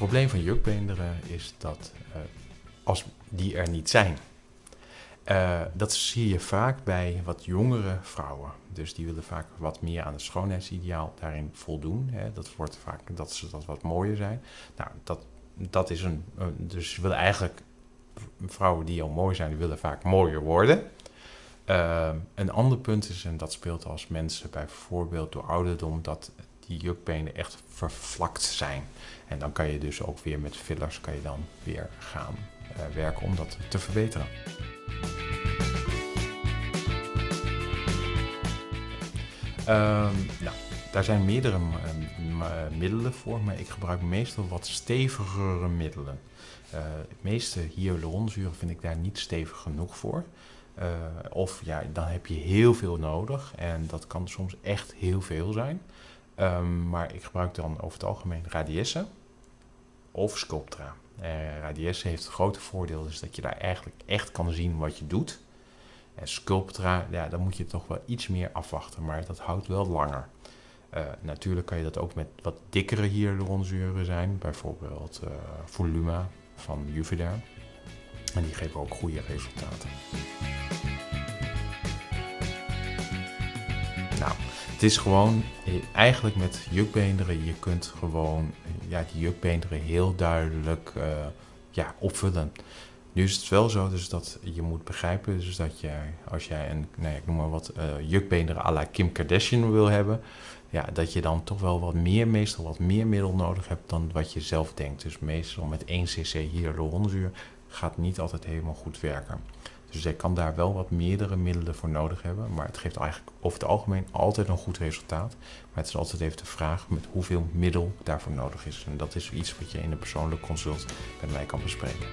probleem van jukbeenderen is dat uh, als die er niet zijn, uh, dat zie je vaak bij wat jongere vrouwen. Dus die willen vaak wat meer aan het schoonheidsideaal daarin voldoen. Hè. Dat wordt vaak dat ze dat wat mooier zijn. Nou, dat, dat is een. Dus ze willen eigenlijk. Vrouwen die al mooi zijn, die willen vaak mooier worden. Uh, een ander punt is, en dat speelt als mensen bijvoorbeeld door ouderdom, dat die jukbenen echt vervlakt zijn. En dan kan je dus ook weer met fillers kan je dan weer gaan uh, werken om dat te verbeteren. Um, nou, daar zijn meerdere uh, middelen voor, maar ik gebruik meestal wat stevigere middelen. Uh, meeste hyaluronzuren vind ik daar niet stevig genoeg voor. Of ja, dan heb je heel veel nodig en dat kan soms echt heel veel zijn. Um, maar ik gebruik dan over het algemeen Radiesse of Sculptra. Uh, Radiesse heeft het grote voordeel dus dat je daar eigenlijk echt kan zien wat je doet. En Sculptra, ja, dan moet je toch wel iets meer afwachten, maar dat houdt wel langer. Uh, natuurlijk kan je dat ook met wat dikkere hyaluronzuren zijn, bijvoorbeeld uh, Voluma van Juvederm. En die geven ook goede resultaten. Het is gewoon eigenlijk met jukbeenderen, je kunt gewoon ja, die jukbeenderen heel duidelijk uh, ja, opvullen. Nu is het wel zo dus dat je moet begrijpen dus dat jij, als jij een, nee, ik noem maar wat, jukbeenderen à la Kim Kardashian wil hebben, ja, dat je dan toch wel wat meer, meestal wat meer middel nodig hebt dan wat je zelf denkt. Dus meestal met 1 cc hyaluronzuur gaat niet altijd helemaal goed werken. Dus je kan daar wel wat meerdere middelen voor nodig hebben. Maar het geeft eigenlijk over het algemeen altijd een goed resultaat. Maar het is altijd even de vraag met hoeveel middel daarvoor nodig is. En dat is iets wat je in een persoonlijk consult met mij kan bespreken.